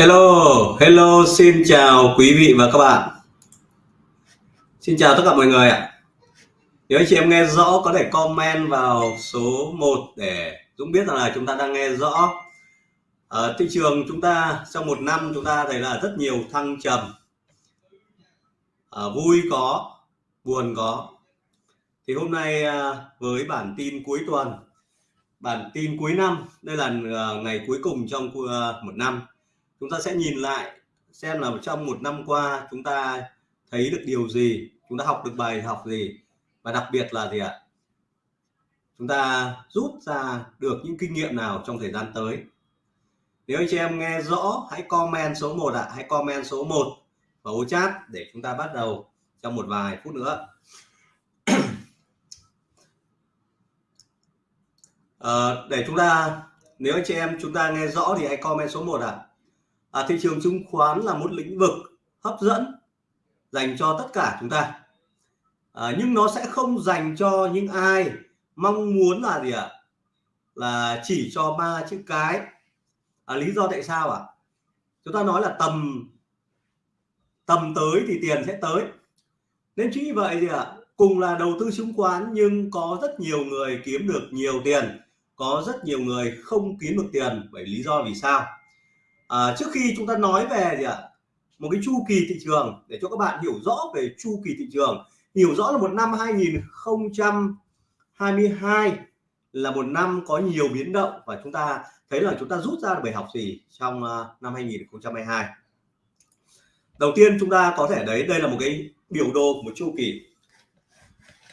Hello, hello, xin chào quý vị và các bạn. Xin chào tất cả mọi người ạ. Nếu anh chị em nghe rõ có thể comment vào số 1 để Dũng biết rằng là chúng ta đang nghe rõ. Ở thị trường chúng ta trong một năm chúng ta thấy là rất nhiều thăng trầm. À, vui có, buồn có. Thì hôm nay à, với bản tin cuối tuần, bản tin cuối năm, đây là à, ngày cuối cùng trong à, một năm chúng ta sẽ nhìn lại xem là trong một năm qua chúng ta thấy được điều gì chúng ta học được bài học gì và đặc biệt là gì ạ? Chúng ta rút ra được những kinh nghiệm nào trong thời gian tới? Nếu anh chị em nghe rõ hãy comment số 1 ạ à. hãy comment số 1 vào ô chat để chúng ta bắt đầu trong một vài phút nữa. À, để chúng ta nếu anh chị em chúng ta nghe rõ thì hãy comment số 1 ạ. à à, thị trường chứng khoán là một lĩnh vực hấp dẫn dành cho tất cả chúng ta. À, nhưng nó sẽ không dành cho những ai mong muốn là gì ạ? Là chỉ cho ba chữ cái. À, lý do tại sao ạ? À? chúng ta nói là tầm tầm tới thì tiền sẽ tới. Nên chính vì vậy thì ạ cùng là đầu tư chứng khoán nhưng có rất nhiều người kiếm được nhiều tiền có rất nhiều người không kiếm được tiền. Bởi lý do vì sao? À, trước khi chúng ta nói về gì ạ? Một cái chu kỳ thị trường để cho các bạn hiểu rõ về chu kỳ thị trường. Hiểu rõ là một năm 2022 là một năm có nhiều biến động và chúng ta thấy là chúng ta rút ra được bài học gì trong à, năm 2022 đầu tiên chúng ta có thể đấy đây là một cái biểu đồ của một chu kỳ.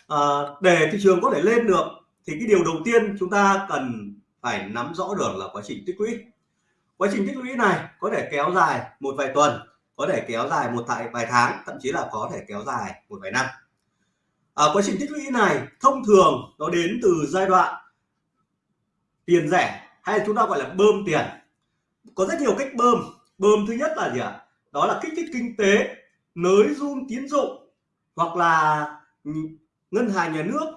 À, để thị trường có thể lên được thì cái điều đầu tiên chúng ta cần phải nắm rõ được là quá trình tích lũy quá trình tích lũy này có thể kéo dài một vài tuần có thể kéo dài một tại vài tháng thậm chí là có thể kéo dài một vài năm. À, quá trình tích lũy này thông thường nó đến từ giai đoạn tiền rẻ hay chúng ta gọi là bơm tiền. Có rất nhiều cách bơm. Bơm thứ nhất là gì ạ? Đó là kích thích kinh tế nới run tín dụng hoặc là ngân hàng nhà nước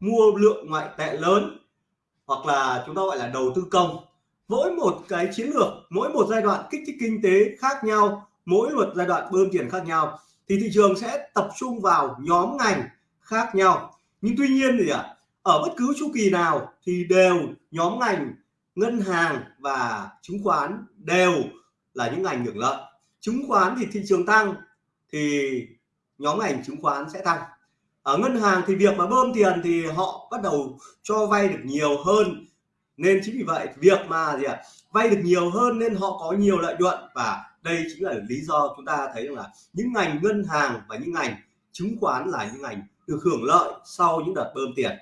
mua lượng ngoại tệ lớn hoặc là chúng ta gọi là đầu tư công mỗi một cái chiến lược, mỗi một giai đoạn kích thích kinh tế khác nhau, mỗi một giai đoạn bơm tiền khác nhau, thì thị trường sẽ tập trung vào nhóm ngành khác nhau. Nhưng tuy nhiên thì ạ, ở bất cứ chu kỳ nào thì đều nhóm ngành, ngân hàng và chứng khoán đều là những ngành hưởng lợi. Chứng khoán thì thị trường tăng thì nhóm ngành chứng khoán sẽ tăng. Ở ngân hàng thì việc mà bơm tiền thì họ bắt đầu cho vay được nhiều hơn nên chính vì vậy việc mà gì ạ vay được nhiều hơn nên họ có nhiều lợi nhuận. Và đây chính là lý do chúng ta thấy rằng là những ngành ngân hàng và những ngành chứng khoán là những ngành được hưởng lợi sau những đợt bơm tiền.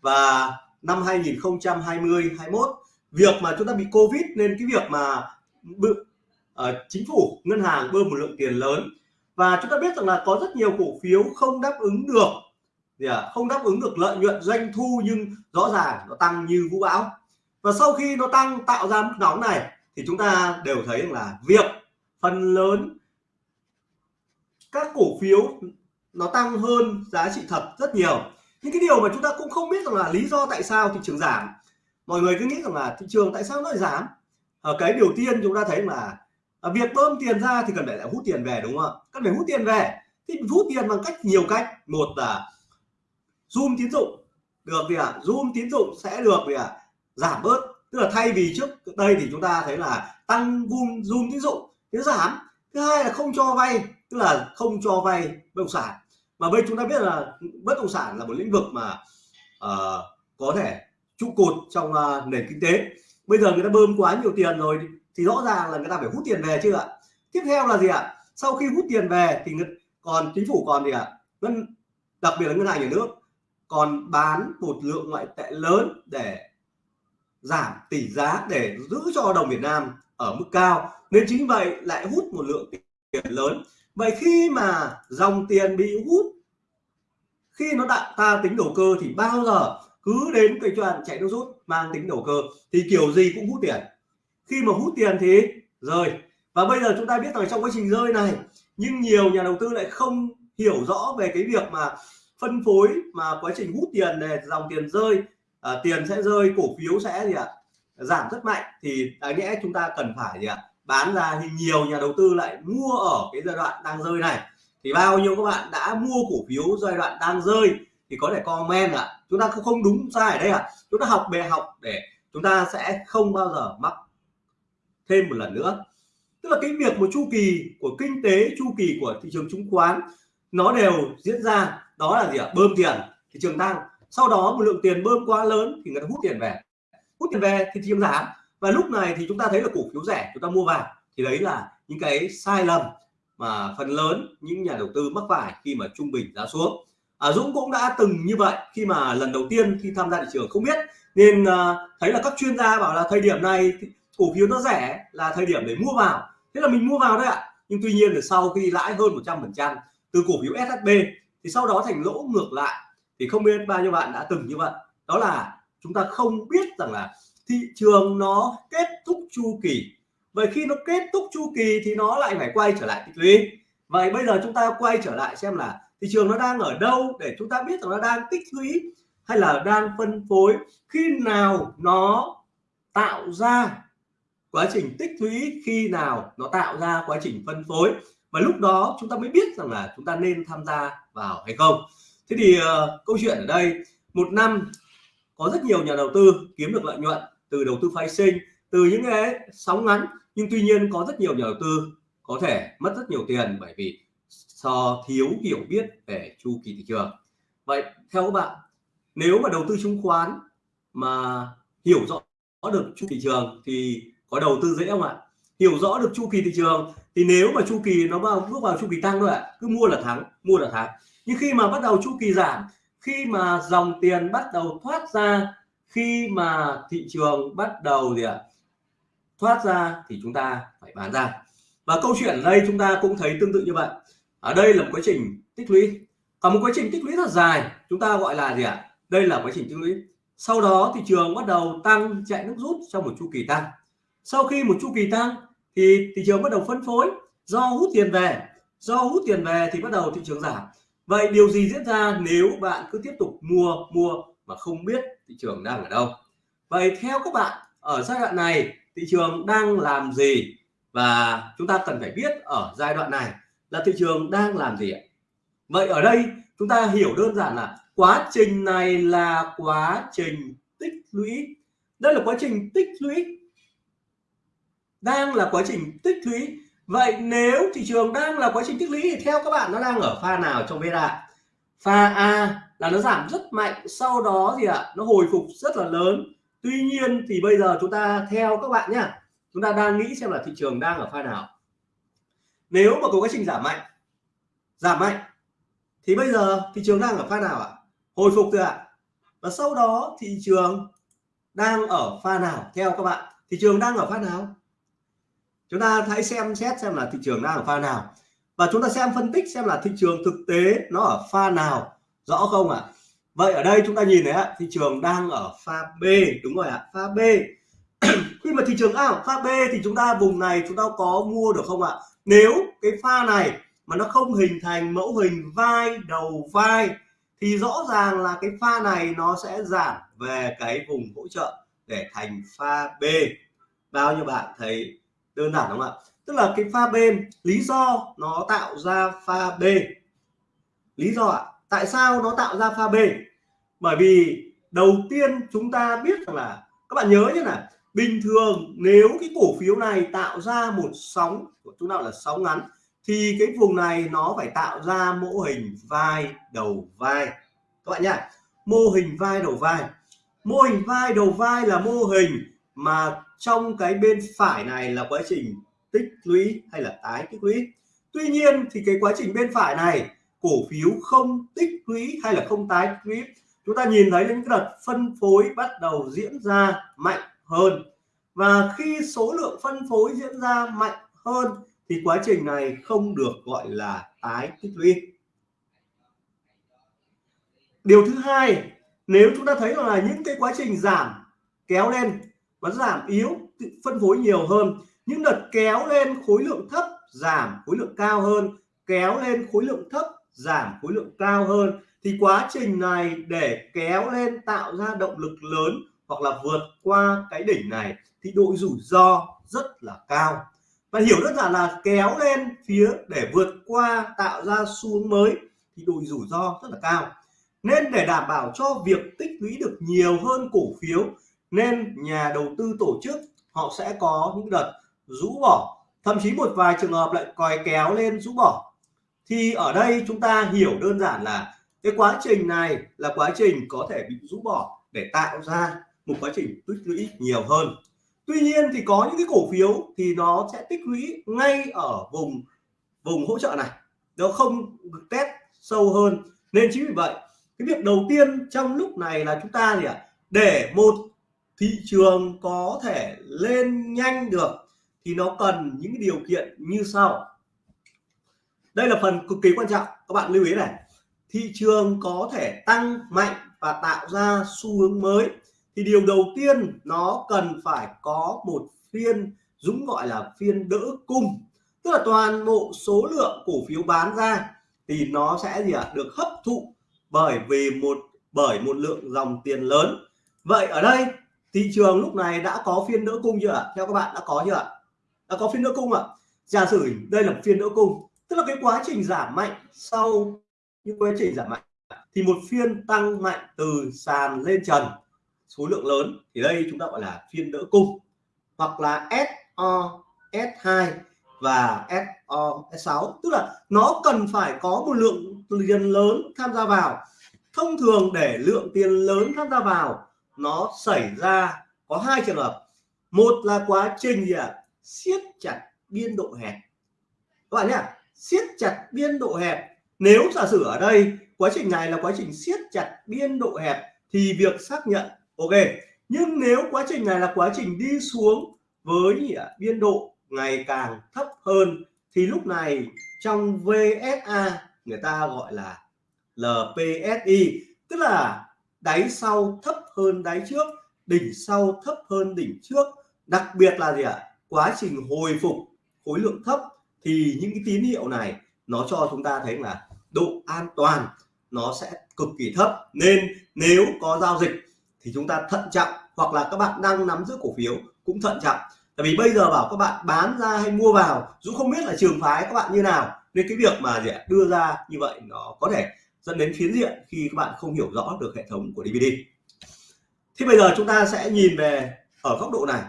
Và năm 2020 21 việc mà chúng ta bị covid nên cái việc mà uh, chính phủ ngân hàng bơm một lượng tiền lớn. Và chúng ta biết rằng là có rất nhiều cổ phiếu không đáp ứng được gì à, không đáp ứng được lợi nhuận doanh thu nhưng rõ ràng nó tăng như vũ bão. Và sau khi nó tăng tạo ra mức nóng này thì chúng ta đều thấy là việc phần lớn các cổ phiếu nó tăng hơn giá trị thật rất nhiều. Những cái điều mà chúng ta cũng không biết rằng là lý do tại sao thị trường giảm. Mọi người cứ nghĩ rằng là thị trường tại sao nó lại giảm? Ở cái điều tiên chúng ta thấy là à, việc bơm tiền ra thì cần phải lại hút tiền về đúng không ạ? Cần phải hút tiền về. Thì hút tiền bằng cách nhiều cách. Một là zoom tín dụng. Được gì ạ à? zoom tín dụng sẽ được gì ạ à? giảm bớt. Tức là thay vì trước đây thì chúng ta thấy là tăng zoom zoom tín dụng thì giảm. Thứ hai là không cho vay tức là không cho vay bất động sản. Mà bây chúng ta biết là bất động sản là một lĩnh vực mà uh, có thể trụ cột trong uh, nền kinh tế. Bây giờ người ta bơm quá nhiều tiền rồi thì rõ ràng là người ta phải hút tiền về chưa ạ. Tiếp theo là gì ạ? Sau khi hút tiền về thì còn chính phủ còn gì ạ? Ngân đặc biệt là ngân hàng nhà nước còn bán một lượng ngoại tệ lớn để giảm tỷ giá để giữ cho đồng Việt Nam ở mức cao. Nên chính vậy lại hút một lượng tiền lớn. Vậy khi mà dòng tiền bị hút, khi nó đã ta tính đầu cơ thì bao giờ cứ đến cái chuyện chạy nước rút mang tính đầu cơ thì kiểu gì cũng hút tiền. Khi mà hút tiền thì rơi và bây giờ chúng ta biết rằng trong quá trình rơi này, nhưng nhiều nhà đầu tư lại không hiểu rõ về cái việc mà phân phối mà quá trình hút tiền để dòng tiền rơi à, tiền sẽ rơi cổ phiếu sẽ gì ạ giảm rất mạnh. Thì đáng nhẽ chúng ta cần phải gì ạ bán ra thì nhiều nhà đầu tư lại mua ở cái giai đoạn đang rơi này. Thì bao nhiêu các bạn đã mua cổ phiếu giai đoạn đang rơi thì có thể comment ạ. Chúng ta không đúng sai ở đây ạ. Chúng ta học bề học để chúng ta sẽ không bao giờ mắc thêm một lần nữa. Tức là cái việc một chu kỳ của kinh tế chu kỳ của thị trường chứng khoán nó đều diễn ra đó là gì ạ? Bơm tiền. Thị trường tăng sau đó một lượng tiền bơm quá lớn thì người ta hút tiền về. Hút tiền về thì thị trường giảm. Và lúc này thì chúng ta thấy là cổ phiếu rẻ chúng ta mua vào. Thì đấy là những cái sai lầm mà phần lớn những nhà đầu tư mắc phải khi mà trung bình giá xuống. À, Dũng cũng đã từng như vậy. Khi mà lần đầu tiên khi tham gia thị trường không biết nên uh, thấy là các chuyên gia bảo là thời điểm này cổ phiếu nó rẻ là thời điểm để mua vào. Thế là mình mua vào đấy ạ. Nhưng tuy nhiên là sau khi lãi hơn 100% từ cổ phiếu SHB thì sau đó thành lỗ ngược lại. Thì không biết bao nhiêu bạn đã từng như vậy. Đó là chúng ta không biết rằng là thị trường nó kết thúc chu kỳ. Vậy khi nó kết thúc chu kỳ thì nó lại phải quay trở lại tích lũy. Vậy bây giờ chúng ta quay trở lại xem là thị trường nó đang ở đâu để chúng ta biết rằng nó đang tích lũy hay là đang phân phối. Khi nào nó tạo ra quá trình tích lũy, khi nào nó tạo ra quá trình phân phối. Và lúc đó chúng ta mới biết rằng là chúng ta nên tham gia vào hay không? Thế thì uh, câu chuyện ở đây một năm có rất nhiều nhà đầu tư kiếm được lợi nhuận từ đầu tư phái sinh từ những cái sóng ngắn nhưng tuy nhiên có rất nhiều nhà đầu tư có thể mất rất nhiều tiền bởi vì do thiếu hiểu biết về chu kỳ thị trường. Vậy theo các bạn nếu mà đầu tư chứng khoán mà hiểu rõ được chu kỳ thị trường thì có đầu tư dễ không ạ? Hiểu rõ được chu kỳ thị trường thì nếu mà chu kỳ nó vào, bước vào chu kỳ tăng thôi ạ, cứ mua là thắng, mua là thắng. Nhưng khi mà bắt đầu chu kỳ giảm, khi mà dòng tiền bắt đầu thoát ra, khi mà thị trường bắt đầu gì ạ, thoát ra thì chúng ta phải bán ra. Và câu chuyện ở đây chúng ta cũng thấy tương tự như vậy. Ở đây là một quá trình tích lũy. Còn một quá trình tích lũy rất dài, chúng ta gọi là gì ạ? Đây là quá trình tích lũy. Sau đó thị trường bắt đầu tăng, chạy nước rút trong một chu kỳ tăng. Sau khi một chu kỳ tăng thì thị trường bắt đầu phân phối, do hút tiền về. Do hút tiền về thì bắt đầu thị trường giảm. Vậy điều gì diễn ra nếu bạn cứ tiếp tục mua mua mà không biết thị trường đang ở đâu? Vậy theo các bạn, ở giai đoạn này thị trường đang làm gì? Và chúng ta cần phải biết ở giai đoạn này là thị trường đang làm gì ạ? Vậy ở đây chúng ta hiểu đơn giản là quá trình này là quá trình tích lũy. Đây là quá trình tích lũy đang là quá trình tích lũy. Vậy nếu thị trường đang là quá trình tích lũy thì theo các bạn nó đang ở pha nào trong VSA pha A là nó giảm rất mạnh sau đó thì ạ à, nó hồi phục rất là lớn. Tuy nhiên thì bây giờ chúng ta theo các bạn nhá chúng ta đang nghĩ xem là thị trường đang ở pha nào. Nếu mà có quá trình giảm mạnh giảm mạnh thì bây giờ thị trường đang ở pha nào ạ? Hồi phục rồi ạ. Và sau đó thị trường đang ở pha nào theo các bạn? Thị trường đang ở pha nào? Chúng ta hãy xem xét xem là thị trường đang ở pha nào. Và chúng ta xem phân tích xem là thị trường thực tế nó ở pha nào. Rõ không ạ? Vậy ở đây chúng ta nhìn thấy ạ, thị trường đang ở pha B, đúng rồi ạ, pha B. Khi mà thị trường đang ở pha B thì chúng ta vùng này chúng ta có mua được không ạ? Nếu cái pha này mà nó không hình thành mẫu hình vai, đầu vai thì rõ ràng là cái pha này nó sẽ giảm về cái vùng hỗ trợ để thành pha B. Bao nhiêu bạn thấy đơn giản đúng không ạ. Tức là cái pha B, lý do nó tạo ra pha B. Lý do ạ, tại sao nó tạo ra pha B? Bởi vì đầu tiên chúng ta biết rằng là, các bạn nhớ nhé là bình thường nếu cái cổ phiếu này tạo ra một sóng của chúng ta là sóng ngắn, thì cái vùng này nó phải tạo ra mô hình vai đầu vai. Các bạn nhá, mô hình vai đầu vai. Mô hình vai đầu vai là mô hình mà trong cái bên phải này là quá trình tích lũy hay là tái tích lũy. Tuy nhiên thì cái quá trình bên phải này, cổ phiếu không tích lũy hay là không tái tích lũy. Chúng ta nhìn thấy những đợt phân phối bắt đầu diễn ra mạnh hơn. Và khi số lượng phân phối diễn ra mạnh hơn thì quá trình này không được gọi là tái tích lũy. Điều thứ hai, nếu chúng ta thấy là những cái quá trình giảm kéo lên và giảm yếu phân phối nhiều hơn. Những đợt kéo lên khối lượng thấp, giảm khối lượng cao hơn. Kéo lên khối lượng thấp, giảm khối lượng cao hơn. Thì quá trình này để kéo lên tạo ra động lực lớn hoặc là vượt qua cái đỉnh này thì độ rủi ro rất là cao. Và hiểu rất là là kéo lên phía để vượt qua, tạo ra xu hướng mới thì độ rủi ro rất là cao. Nên để đảm bảo cho việc tích lũy được nhiều hơn cổ phiếu nên nhà đầu tư tổ chức, họ sẽ có những đợt rũ bỏ. Thậm chí một vài trường hợp lại còi kéo lên rũ bỏ. Thì ở đây chúng ta hiểu đơn giản là cái quá trình này là quá trình có thể bị rũ bỏ để tạo ra một quá trình tích lũy nhiều hơn. Tuy nhiên thì có những cái cổ phiếu thì nó sẽ tích lũy ngay ở vùng vùng hỗ trợ này. Nó không test sâu hơn. Nên chính vì vậy, cái việc đầu tiên trong lúc này là chúng ta gì ạ? Để một thị trường có thể lên nhanh được thì nó cần những điều kiện như sau. Đây là phần cực kỳ quan trọng các bạn lưu ý này. Thị trường có thể tăng mạnh và tạo ra xu hướng mới thì điều đầu tiên nó cần phải có một phiên Dũng gọi là phiên đỡ cung. Tức là toàn bộ số lượng cổ phiếu bán ra thì nó sẽ gì ạ? À, được hấp thụ bởi vì một bởi một lượng dòng tiền lớn. Vậy ở đây thị trường lúc này đã có phiên đỡ cung chưa ạ? Theo các bạn đã có chưa ạ? Đã có phiên đỡ cung ạ. Giả sử đây là một phiên đỡ cung, tức là cái quá trình giảm mạnh sau những quá trình giảm mạnh thì một phiên tăng mạnh từ sàn lên trần, số lượng lớn, thì đây chúng ta gọi là phiên đỡ cung, hoặc là SO S2 và SO S6 tức là nó cần phải có một lượng tiền lớn tham gia vào. Thông thường để lượng tiền lớn tham gia vào nó xảy ra có hai trường hợp. Một là quá trình gì ạ? À? siết chặt biên độ hẹp. Các bạn nhé, siết chặt biên độ hẹp. Nếu giả sử ở đây quá trình này là quá trình siết chặt biên độ hẹp thì việc xác nhận, ok. Nhưng nếu quá trình này là quá trình đi xuống với biên độ ngày càng thấp hơn thì lúc này trong VSA người ta gọi là LPSI tức là đáy sau thấp hơn đáy trước, đỉnh sau thấp hơn đỉnh trước. Đặc biệt là gì ạ? Quá trình hồi phục khối lượng thấp thì những cái tín hiệu này nó cho chúng ta thấy là độ an toàn nó sẽ cực kỳ thấp. Nên nếu có giao dịch thì chúng ta thận trọng, hoặc là các bạn đang nắm giữ cổ phiếu cũng thận trọng. Tại vì bây giờ bảo các bạn bán ra hay mua vào Dũng không biết là trường phái các bạn như nào, nên cái việc mà gì đưa ra như vậy nó có thể dẫn đến phiến diện khi các bạn không hiểu rõ được hệ thống của DVD thì bây giờ chúng ta sẽ nhìn về ở góc độ này.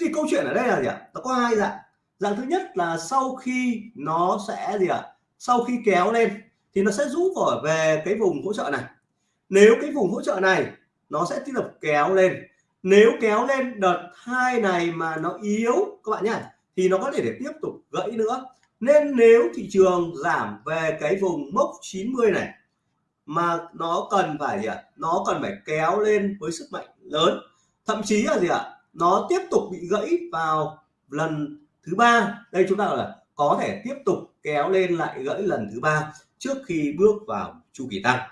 Thì câu chuyện ở đây là gì ạ? Nó có hai dạng. Dạng thứ nhất là sau khi nó sẽ gì ạ? Sau khi kéo lên thì nó sẽ rút vào về cái vùng hỗ trợ này. Nếu cái vùng hỗ trợ này nó sẽ tiếp tục kéo lên. Nếu kéo lên đợt hai này mà nó yếu, các bạn nhé thì nó có thể để tiếp tục gãy nữa. Nên nếu thị trường giảm về cái vùng mốc 90 này mà nó cần phải gì ạ? Nó cần phải kéo lên với sức mạnh lớn. Thậm chí là gì ạ? Nó tiếp tục bị gãy vào lần thứ ba. Đây chúng ta là có thể tiếp tục kéo lên lại gãy lần thứ ba trước khi bước vào chu kỳ tăng.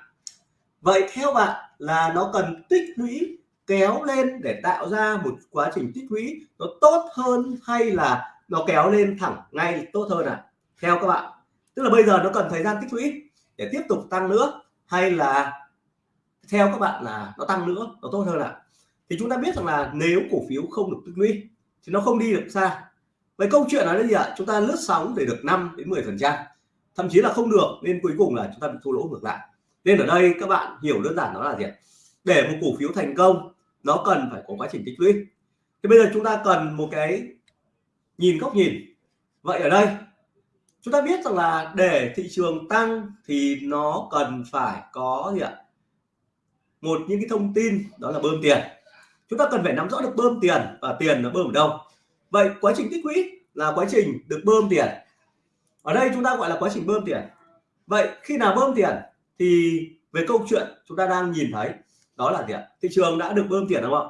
Vậy theo bạn là nó cần tích lũy kéo lên để tạo ra một quá trình tích lũy nó tốt hơn hay là nó kéo lên thẳng ngay tốt hơn à theo các bạn, tức là bây giờ nó cần thời gian tích lũy để tiếp tục tăng nữa hay là theo các bạn là nó tăng nữa, nó tốt hơn à thì chúng ta biết rằng là nếu cổ phiếu không được tích lũy thì nó không đi được xa. Vậy câu chuyện là gì ạ? Chúng ta lướt sóng để được 5 đến 10 phần trăm, thậm chí là không được, nên cuối cùng là chúng ta bị thua lỗ ngược lại. Nên ở đây các bạn hiểu đơn giản đó là gì để một cổ phiếu thành công, nó cần phải có quá trình tích lũy. Thì bây giờ chúng ta cần một cái nhìn góc nhìn. Vậy ở đây chúng ta biết rằng là để thị trường tăng thì nó cần phải có gì ạ? Một những cái thông tin đó là bơm tiền. Chúng ta cần phải nắm rõ được bơm tiền và tiền nó bơm ở đâu. Vậy quá trình tích lũy là quá trình được bơm tiền. Ở đây chúng ta gọi là quá trình bơm tiền. Vậy khi nào bơm tiền thì về câu chuyện chúng ta đang nhìn thấy đó là gì ạ? Thị trường đã được bơm tiền đúng không?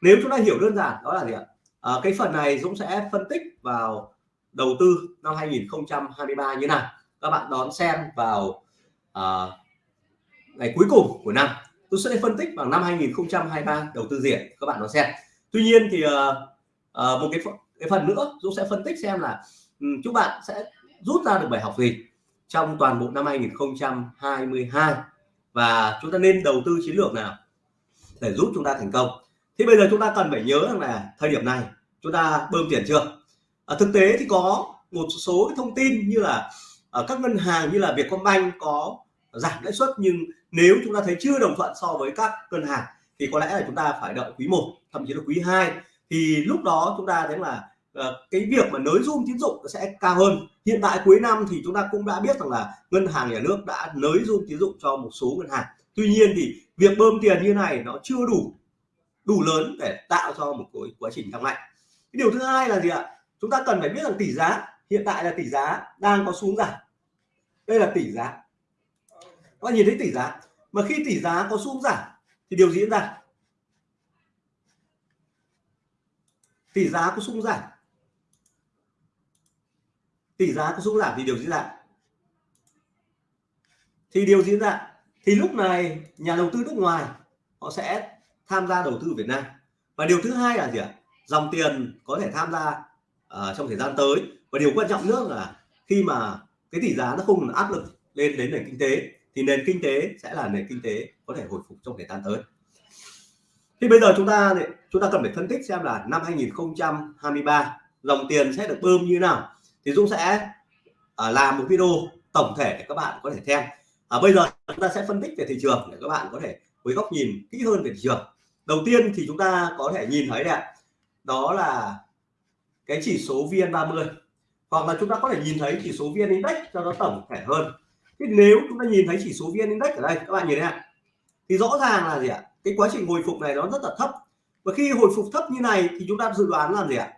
Nếu chúng ta hiểu đơn giản đó là gì ạ? À, cái phần này Dũng sẽ phân tích vào đầu tư năm 2023 như nào? Các bạn đón xem vào uh, ngày cuối cùng của năm. Tôi sẽ phân tích vào năm 2023 đầu tư diện các bạn đón xem. Tuy nhiên thì uh, uh, một cái cái phần nữa Dũng sẽ phân tích xem là ừ, um, chúng bạn sẽ rút ra được bài học gì trong toàn bộ năm 2022 và chúng ta nên đầu tư chiến lược nào để giúp chúng ta thành công. Thì bây giờ chúng ta cần phải nhớ rằng là thời điểm này chúng ta bơm tiền chưa? À, thực tế thì có một số thông tin như là ở các ngân hàng như là Vietcombank có giảm lãi suất nhưng nếu chúng ta thấy chưa đồng thuận so với các ngân hàng thì có lẽ là chúng ta phải đợi quý 1 thậm chí là quý 2 thì lúc đó chúng ta thấy là uh, cái việc mà nới zoom tín dụng sẽ cao hơn. Hiện tại cuối năm thì chúng ta cũng đã biết rằng là ngân hàng nhà nước đã nới zoom tín dụng cho một số ngân hàng. Tuy nhiên thì việc bơm tiền như này nó chưa đủ đủ lớn để tạo cho một cái quá trình tăng mạnh. Cái điều thứ hai là gì ạ? Chúng ta cần phải biết rằng tỷ giá, hiện tại là tỷ giá đang có xuống giảm. Đây là tỷ giá. Các bạn nhìn thấy tỷ giá. Mà khi tỷ giá có xuống giảm, thì điều gì diễn ra. Tỷ giá có xuống giảm. Tỷ giá có xuống giảm thì điều diễn ra. Thì điều diễn ra. Thì lúc này, nhà đầu tư nước ngoài, họ sẽ tham gia đầu tư Việt Nam. Và điều thứ hai là gì ạ? Dòng tiền có thể tham gia uh, trong thời gian tới. Và điều quan trọng nữa là khi mà cái tỷ giá nó không áp lực lên đến nền kinh tế thì nền kinh tế sẽ là nền kinh tế có thể hồi phục trong thời gian tới. Thì bây giờ chúng ta chúng ta cần phải phân tích xem là năm 2023 dòng tiền sẽ được bơm như nào. Thì Dũng sẽ uh, làm một video tổng thể để các bạn có thể xem. À, bây giờ chúng ta sẽ phân tích về thị trường để các bạn có thể với góc nhìn kỹ hơn về thị trường. Đầu tiên thì chúng ta có thể nhìn thấy đấy đó là cái chỉ số VN30 hoặc là chúng ta có thể nhìn thấy chỉ số VN Index cho nó tổng thể hơn. Thì nếu chúng ta nhìn thấy chỉ số VN Index ở đây các bạn nhìn thấy ạ thì rõ ràng là gì ạ? Cái quá trình hồi phục này nó rất là thấp. Và khi hồi phục thấp như này thì chúng ta dự đoán là gì ạ?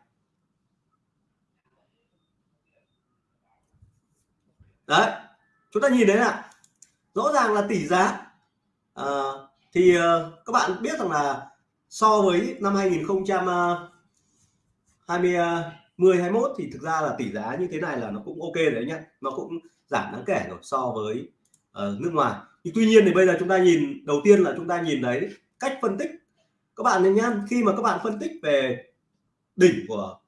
Đấy chúng ta nhìn thấy ạ rõ ràng là tỷ giá. À, thì uh, các bạn biết rằng là so với năm ờ, 2020 10 21 thì thực ra là tỷ giá như thế này là nó cũng ok đấy nhá. Nó cũng giảm đáng kể rồi so với uh, nước ngoài. Thì tuy nhiên thì bây giờ chúng ta nhìn đầu tiên là chúng ta nhìn đấy cách phân tích. Các bạn nhá khi mà các bạn phân tích về đỉnh của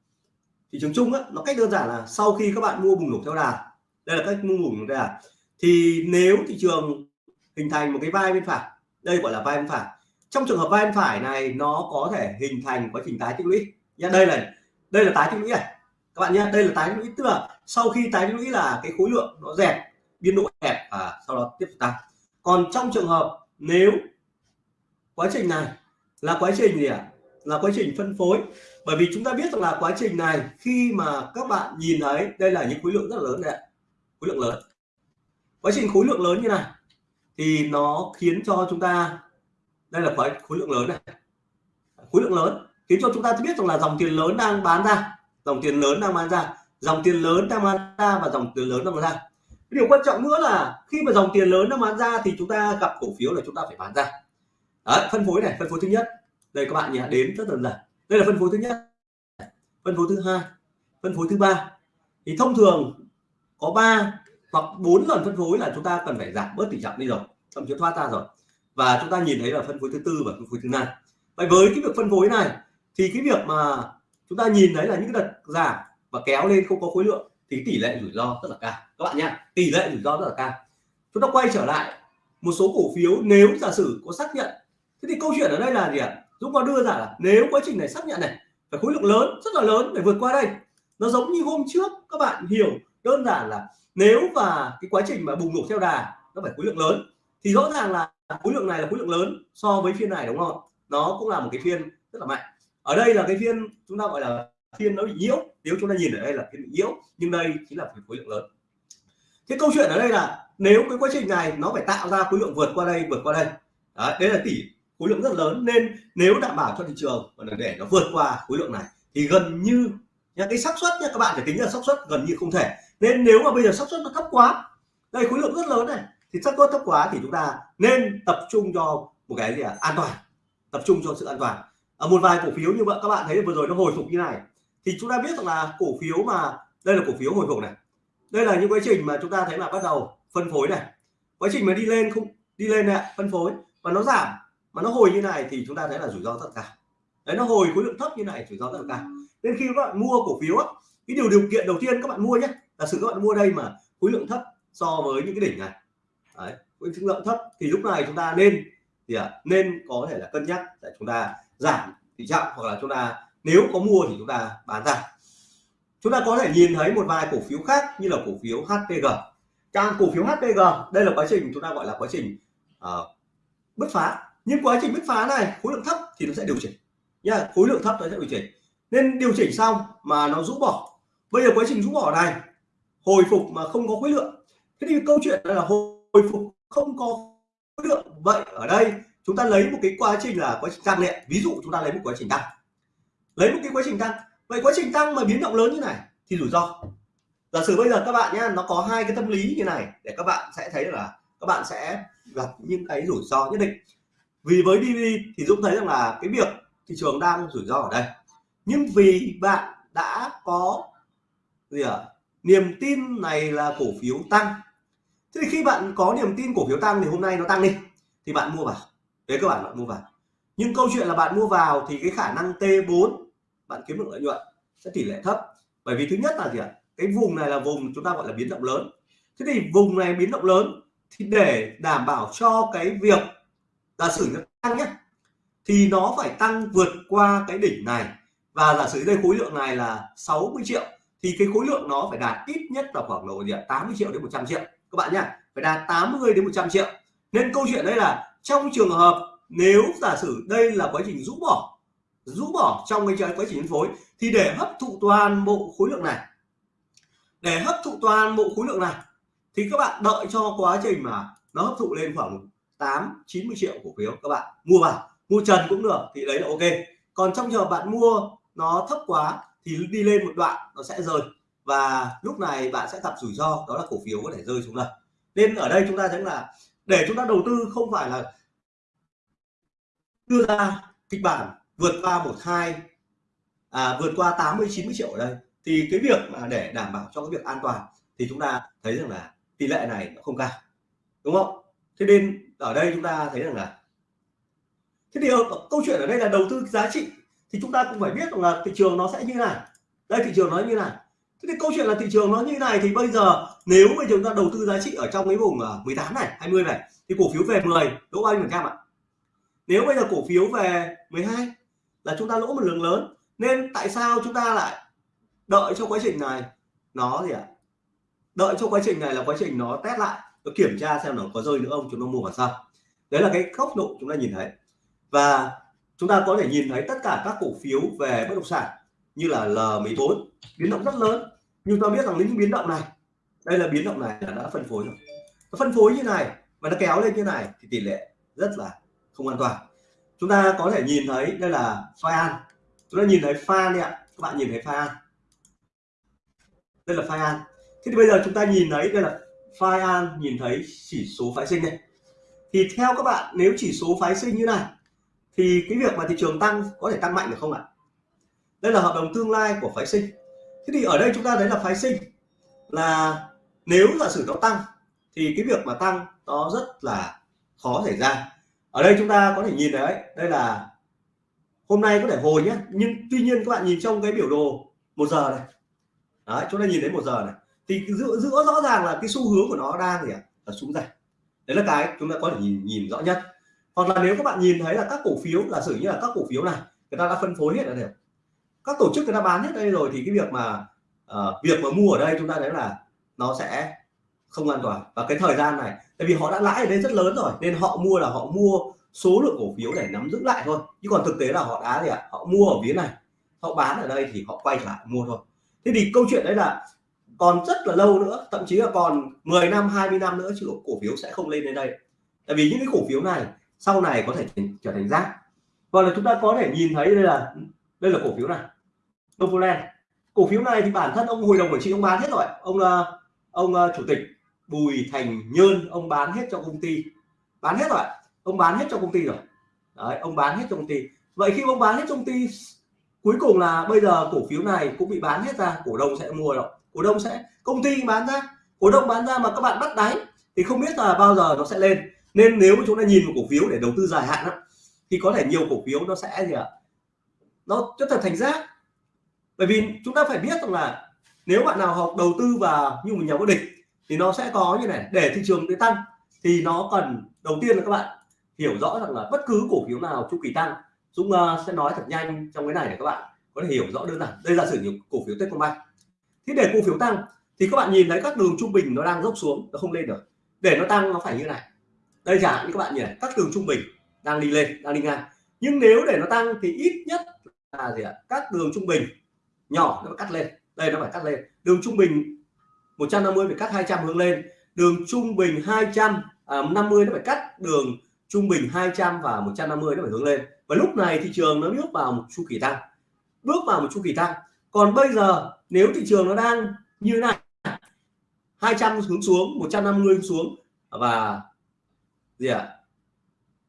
thị trường chung á, nó cách đơn giản là sau khi các bạn mua bùng nổ theo đà. Đây là cách mua bùng nổ theo đà. Thì nếu thị trường hình thành một cái vai bên phải đây gọi là vai bên phải. Trong trường hợp vai bên phải này nó có thể hình thành quá trình tái tích lũy. Nhá đây là đây là tái tích lũy này. Các bạn nhé đây là tái tích lũy tức là sau khi tái tích lũy là cái khối lượng nó dẹp biên độ hẹp và sau đó tiếp tục tăng. Còn trong trường hợp nếu quá trình này là quá trình gì ạ? À? là quá trình phân phối. Bởi vì chúng ta biết rằng là quá trình này khi mà các bạn nhìn thấy đây là những khối lượng rất là lớn này, khối lượng lớn. Quá trình khối lượng lớn như này thì nó khiến cho chúng ta đây là khối khối lượng lớn này. Khối lượng lớn khiến cho chúng ta biết rằng là dòng tiền lớn đang bán ra dòng tiền lớn đang bán ra dòng tiền lớn đang bán ra và dòng tiền lớn đang bán ra. Điều quan trọng nữa là khi mà dòng tiền lớn đang bán ra thì chúng ta gặp cổ phiếu là chúng ta phải bán ra. Đấy, phân phối này phân phối thứ nhất. Đây các bạn nhé đến rất đơn giản. Đây là phân phối thứ nhất. Phân phối thứ hai phân phối thứ ba. Thì thông thường có 3 hoặc 4 lần phân phối là chúng ta cần phải giảm bớt tỷ trọng đi rồi. Thậm chí thoát ra rồi. Và chúng ta nhìn thấy là phân phối thứ tư và phân phối thứ năm. Vậy với cái việc phân phối này thì cái việc mà chúng ta nhìn thấy là những đợt giảm và kéo lên không có khối lượng thì tỷ lệ rủi ro rất là cao. Các bạn nhé tỷ lệ rủi ro rất là cao. Chúng ta quay trở lại một số cổ phiếu nếu giả sử có xác nhận. Thế thì câu chuyện ở đây là gì ạ? Dũng có đưa ra là nếu quá trình này xác nhận này, phải khối lượng lớn, rất là lớn để vượt qua đây. Nó giống như hôm trước, các bạn hiểu đơn giản là nếu và cái quá trình mà bùng nổ theo đà, nó phải khối lượng lớn. Thì rõ ràng là khối lượng này là khối lượng lớn so với phiên này, đúng không nó cũng là một cái phiên rất là mạnh ở đây là cái phiên chúng ta gọi là phiên nó bị nhiễu. Nếu chúng ta nhìn ở đây là phiên bị nhiễu nhưng đây chính là khối lượng lớn. Cái câu chuyện ở đây là nếu cái quá trình này nó phải tạo ra khối lượng vượt qua đây vượt qua đây. Đấy, đây là tỷ khối lượng rất lớn. Nên nếu đảm bảo cho thị trường để nó vượt qua khối lượng này thì gần như nha cái xác suất nha các bạn phải tính là xác suất gần như không thể. Nên nếu mà bây giờ xác suất nó thấp quá đây khối lượng rất lớn này thì xác suất thấp quá thì chúng ta nên tập trung cho một cái gì à? an toàn. Tập trung cho sự an toàn ở một vài cổ phiếu như vậy các bạn thấy vừa rồi nó hồi phục như này. Thì chúng ta biết rằng là cổ phiếu mà đây là cổ phiếu hồi phục này. Đây là những quá trình mà chúng ta thấy là bắt đầu phân phối này. Quá trình mà đi lên không đi lên này phân phối. Và nó giảm mà nó hồi như này thì chúng ta thấy là rủi ro rất cao. Đấy nó hồi khối lượng thấp như này rủi ro rất cả cao. Nên khi các bạn mua cổ phiếu á, cái điều điều kiện đầu tiên các bạn mua nhé là sự các bạn mua đây mà khối lượng thấp so với những cái đỉnh này. Đấy khối lượng thấp thì lúc này chúng ta nên thì à, nên có thể là cân nhắc để chúng ta giảm tỷ trọng hoặc là chúng ta nếu có mua thì chúng ta bán ra. Chúng ta có thể nhìn thấy một vài cổ phiếu khác như là cổ phiếu HPG càng cổ phiếu HPG đây là quá trình chúng ta gọi là quá trình uh, bứt phá. Nhưng quá trình bứt phá này khối lượng thấp thì nó sẽ điều chỉnh. Nha khối lượng thấp nó sẽ điều chỉnh. Nên điều chỉnh xong mà nó rũ bỏ. Bây giờ quá trình rũ bỏ này hồi phục mà không có khối lượng. Thế thì câu chuyện là hồi phục không có lượng vậy ở đây chúng ta lấy một cái quá trình là quá trình tăng nhẹ ví dụ chúng ta lấy một quá trình tăng. Lấy một cái quá trình tăng. Vậy quá trình tăng mà biến động lớn như này thì rủi ro. Giả sử bây giờ các bạn nhé nó có hai cái tâm lý như này để các bạn sẽ thấy là các bạn sẽ gặp những cái rủi ro nhất định. Vì với DV thì Dũng thấy rằng là cái việc thị trường đang rủi ro ở đây. Nhưng vì bạn đã có gì ạ? À? niềm tin này là cổ phiếu tăng thế thì khi bạn có niềm tin cổ phiếu tăng thì hôm nay nó tăng đi, thì bạn mua vào. Đấy các bạn bạn mua vào. Nhưng câu chuyện là bạn mua vào thì cái khả năng T4 bạn kiếm được lợi nhuận sẽ tỷ lệ thấp. Bởi vì thứ nhất là gì ạ? Cái vùng này là vùng chúng ta gọi là biến động lớn. Thế thì vùng này biến động lớn thì để đảm bảo cho cái việc giả sử nó tăng nhé thì nó phải tăng vượt qua cái đỉnh này. Và giả sử đây khối lượng này là 60 triệu thì cái khối lượng nó phải đạt ít nhất là khoảng độ gì 80 triệu đến 100 triệu các bạn nhé phải đạt 80 đến 100 triệu. Nên câu chuyện đây là, trong trường hợp nếu giả sử đây là quá trình rũ bỏ rũ bỏ trong cái quá trình phân phối, thì để hấp thụ toàn bộ khối lượng này, để hấp thụ toàn bộ khối lượng này, thì các bạn đợi cho quá trình mà nó hấp thụ lên khoảng 8 90 triệu cổ phiếu, các bạn mua vào, mua trần cũng được, thì đấy là ok. Còn trong trường bạn mua nó thấp quá, thì đi lên một đoạn nó sẽ rơi và lúc này bạn sẽ gặp rủi ro đó là cổ phiếu có thể rơi xuống đây nên ở đây chúng ta thấy là để chúng ta đầu tư không phải là đưa ra kịch bản vượt qua một hai à, vượt qua 80 90 triệu ở đây thì cái việc mà để đảm bảo cho cái việc an toàn thì chúng ta thấy rằng là tỷ lệ này nó không cao đúng không? Thế nên ở đây chúng ta thấy rằng là thế thì ờ, câu chuyện ở đây là đầu tư giá trị thì chúng ta cũng phải biết rằng là thị trường nó sẽ như này. Đây thị trường nó như này thế thì câu chuyện là thị trường nó như này thì bây giờ nếu mà chúng ta đầu tư giá trị ở trong cái vùng à, 18 này 20 này, thì cổ phiếu về 10 lỗ bao nhiêu phần trăm ạ? Nếu bây giờ cổ phiếu về 12 là chúng ta lỗ một lượng lớn, nên tại sao chúng ta lại đợi cho quá trình này? Nó gì ạ? Đợi cho quá trình này là quá trình nó test lại, nó kiểm tra xem nó có rơi nữa không, chúng ta mua vào sau đấy là cái góc độ chúng ta nhìn thấy. Và chúng ta có thể nhìn thấy tất cả các cổ phiếu về bất động sản như là L14 biến động rất lớn. Nhưng ta biết rằng những biến động này, đây là biến động này là đã phân phối rồi. Nó phân phối như này và nó kéo lên như này thì tỷ lệ rất là không an toàn. Chúng ta có thể nhìn thấy đây là pha an chúng ta nhìn thấy pha này ạ. Các bạn nhìn thấy pha an đây là pha an thế thì bây giờ chúng ta nhìn thấy đây là pha an nhìn thấy chỉ số phái sinh này thì theo các bạn, nếu chỉ số phái sinh như này, thì cái việc mà thị trường tăng có thể tăng mạnh được không ạ? Đây là hợp đồng tương lai của phái sinh. Thế thì ở đây chúng ta thấy là phái sinh là nếu giả sử nó tăng thì cái việc mà tăng nó rất là khó xảy ra. Ở đây chúng ta có thể nhìn đấy, đây là hôm nay có thể hồi nhé. Nhưng tuy nhiên các bạn nhìn trong cái biểu đồ một giờ này. Đấy chúng ta nhìn thấy một giờ này. Thì giữa giữa rõ ràng là cái xu hướng của nó đang gì ạ? Là xuống giảm đấy là cái chúng ta có thể nhìn nhìn rõ nhất. Hoặc là nếu các bạn nhìn thấy là các cổ phiếu là sử như là các cổ phiếu này người ta đã phân phối hết rồi các tổ chức người ta bán hết đây rồi thì cái việc mà uh, việc mà mua ở đây chúng ta thấy là nó sẽ không an toàn. Và cái thời gian này tại vì họ đã lãi ở đây rất lớn rồi nên họ mua là họ mua số lượng cổ phiếu để nắm giữ lại thôi. Chứ còn thực tế là họ đã gì ạ? Họ mua ở phía này họ bán ở đây thì họ quay lại mua thôi. Thế thì câu chuyện đấy là còn rất là lâu nữa thậm chí là còn 10 năm 20 năm nữa chứ cổ phiếu sẽ không lên đến đây. Tại vì những cái cổ phiếu này sau này có thể trở thành rác. Và là chúng ta có thể nhìn thấy đây là đây là cổ phiếu này. Novoland cổ phiếu này thì bản thân ông hội đồng quản trị ông bán hết rồi. Ông ờ, ông ờ, chủ tịch Bùi Thành Nhơn ông bán hết cho công ty. Bán hết rồi. Ông bán hết cho công ty rồi. Đấy, ông bán hết cho công ty. Vậy khi ông bán hết cho công ty cuối cùng là bây giờ cổ phiếu này cũng bị bán hết ra. Cổ đông sẽ mua rồi. Cổ đông sẽ công ty bán ra. Cổ đông bán ra mà các bạn bắt đáy thì không biết là bao giờ nó sẽ lên. Nên nếu chúng ta nhìn một cổ phiếu để đầu tư dài hạn đó, thì có thể nhiều cổ phiếu nó sẽ gì ạ? Nó trở thành giác. Bởi vì chúng ta phải biết rằng là nếu bạn nào học đầu tư và như một nhà vô địch thì nó sẽ có như này để thị trường để tăng thì nó cần đầu tiên là các bạn hiểu rõ rằng là bất cứ cổ phiếu nào chu kỳ tăng Dũng uh, sẽ nói thật nhanh trong cái này để các bạn có thể hiểu rõ đơn giản. Đây là sử dụng cổ phiếu Techcombank. Thì để cổ phiếu tăng thì các bạn nhìn thấy các đường trung bình nó đang dốc xuống nó không lên được. Để nó tăng nó phải như này. Đây chẳng hạn như các bạn nhìn này các đường trung bình đang đi lên đang đi ngang. Nhưng nếu để nó tăng thì ít nhất là gì ạ? Các đường trung bình. Nhỏ nó phải cắt lên. Đây nó phải cắt lên. Đường trung bình 150 phải cắt 200 hướng lên. Đường trung bình 200 à, 50 nó phải cắt đường trung bình 200 và 150 nó phải hướng lên. Và lúc này thị trường nó bước vào một chu kỳ tăng. Bước vào một chu kỳ tăng. Còn bây giờ nếu thị trường nó đang như này 200 hướng xuống 150 hướng xuống và gì ạ? à?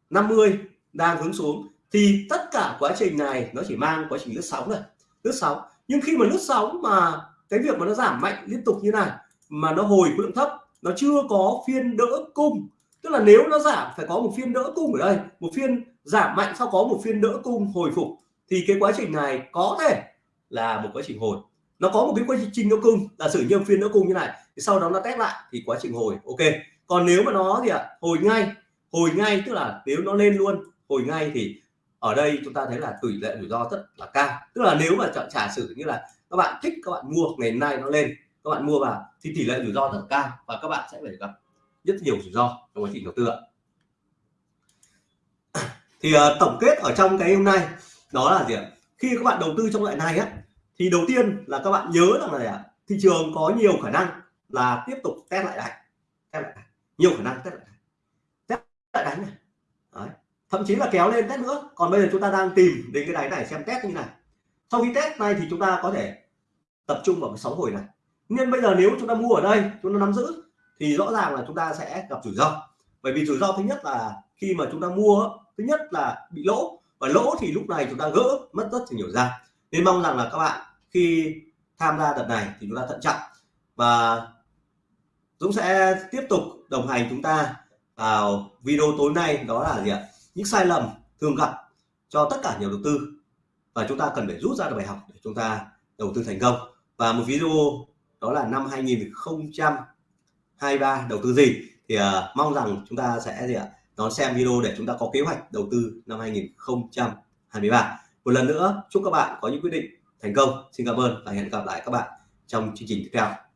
50 đang hướng xuống thì tất cả quá trình này nó chỉ mang quá trình lướt sóng thôi, lướt sóng. Nhưng khi mà lướt sóng mà cái việc mà nó giảm mạnh liên tục như này mà nó hồi khối lượng thấp nó chưa có phiên đỡ cung. Tức là nếu nó giảm phải có một phiên đỡ cung ở đây một phiên giảm mạnh sau có một phiên đỡ cung hồi phục thì cái quá trình này có thể là một quá trình hồi. Nó có một cái quá trình đỡ cung là sử như phiên đỡ cung như này thì sau đó nó test lại thì quá trình hồi ok. Còn nếu mà nó gì ạ? Hồi ngay hồi ngay tức là nếu nó lên luôn hồi ngay thì ở đây chúng ta thấy là tỷ lệ rủi ro rất là cao. Tức là nếu mà trả sử như là các bạn thích các bạn mua ngày nay nó lên các bạn mua vào thì tỷ lệ rủi ro rất là cao và các bạn sẽ phải gặp rất nhiều rủi ro trong quá trình đầu tư ạ. Thì uh, tổng kết ở trong cái hôm nay đó là gì ạ? Khi các bạn đầu tư trong loại này á thì đầu tiên là các bạn nhớ rằng là thị trường có nhiều khả năng là tiếp tục test lại đáy test lại nhiều khả năng test lại test lại đáy này thậm chí là kéo lên test nữa. Còn bây giờ chúng ta đang tìm đến cái đáy này xem test như này. Sau khi test này thì chúng ta có thể tập trung vào cái sóng hồi này. Nên bây giờ nếu chúng ta mua ở đây, chúng ta nắm giữ, thì rõ ràng là chúng ta sẽ gặp rủi ro. Bởi vì rủi ro thứ nhất là khi mà chúng ta mua, thứ nhất là bị lỗ. Và lỗ thì lúc này chúng ta gỡ, mất rất là nhiều ra. Nên mong rằng là các bạn khi tham gia đợt này thì chúng ta thận trọng. Và Dũng sẽ tiếp tục đồng hành chúng ta vào video tối nay. Đó là gì ạ? Những sai lầm thường gặp cho tất cả nhà đầu tư. Và chúng ta cần phải rút ra được bài học để chúng ta đầu tư thành công. Và một video đó là năm 2023 đầu tư gì thì uh, mong rằng chúng ta sẽ gì ạ đón xem video để chúng ta có kế hoạch đầu tư năm 2023 một lần nữa chúc các bạn có những quyết định thành công. Xin cảm ơn và hẹn gặp lại các bạn trong chương trình tiếp theo.